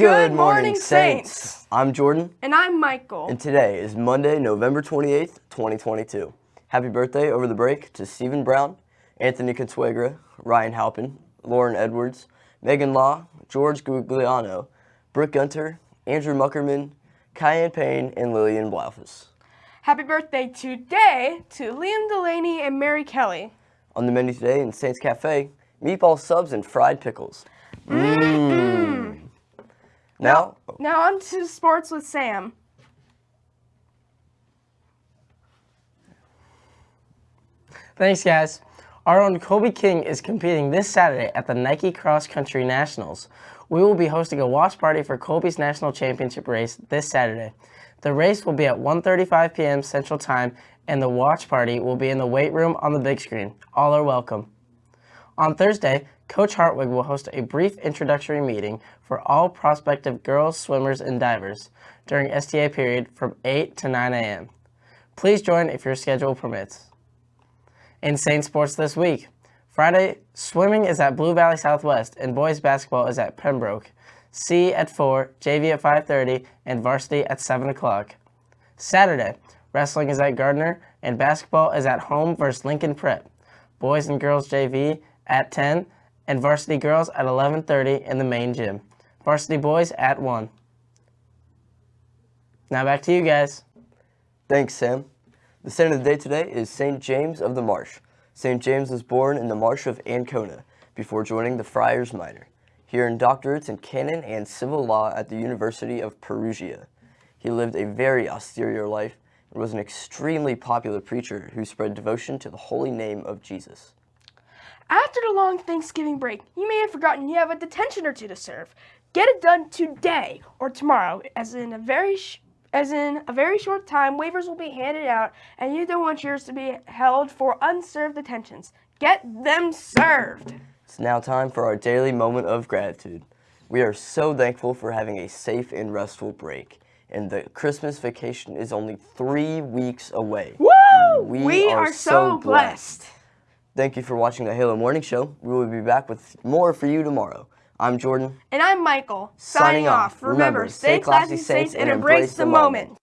Good morning, Saints. I'm Jordan, And I'm Michael. and today is Monday, November 28th, 2022. Happy birthday over the break to Stephen Brown, Anthony Consuegra, Ryan Halpin, Lauren Edwards, Megan Law, George Gugliano, Brooke Gunter, Andrew Muckerman, Cayenne Payne, and Lillian Blaufus. Happy birthday today to Liam Delaney and Mary Kelly. On the menu today in Saints Cafe, meatball subs and fried pickles. Mm-hmm. Mmm. Now, Now on to sports with Sam. Thanks, guys. Our own Kobe King is competing this Saturday at the Nike Cross Country Nationals. We will be hosting a watch party for Kobe's national championship race this Saturday. The race will be at 1.35 p.m. Central Time, and the watch party will be in the weight room on the big screen. All are welcome. On Thursday, Coach Hartwig will host a brief introductory meeting for all prospective girls, swimmers, and divers during STA period from 8 to 9 a.m. Please join if your schedule permits. In Saint Sports this week, Friday, swimming is at Blue Valley Southwest and boys basketball is at Pembroke. C at 4, JV at 5.30, and varsity at 7 o'clock. Saturday, wrestling is at Gardner and basketball is at home versus Lincoln Prep. Boys and girls JV at 10 and varsity girls at 11.30 in the main gym. Varsity boys at 1. Now back to you guys. Thanks, Sam. The saint of the day today is St. James of the Marsh. St. James was born in the marsh of Ancona before joining the Friars Minor. He earned doctorates in canon and civil law at the University of Perugia. He lived a very austere life and was an extremely popular preacher who spread devotion to the holy name of Jesus. After the long Thanksgiving break, you may have forgotten you have a detention or two to serve. Get it done today or tomorrow, as in a very sh- as in a very short time, waivers will be handed out, and you don't want yours to be held for unserved detentions. Get them served. It's now time for our daily moment of gratitude. We are so thankful for having a safe and restful break, and the Christmas vacation is only three weeks away. Woo! We We, are are, so so blessed. blessed. Thank you for watching the Halo Morning Show. We will be back with more for you tomorrow. I'm Jordan. And I'm Michael. Signing off. Remember, stay classy, Saints, and embrace the moment.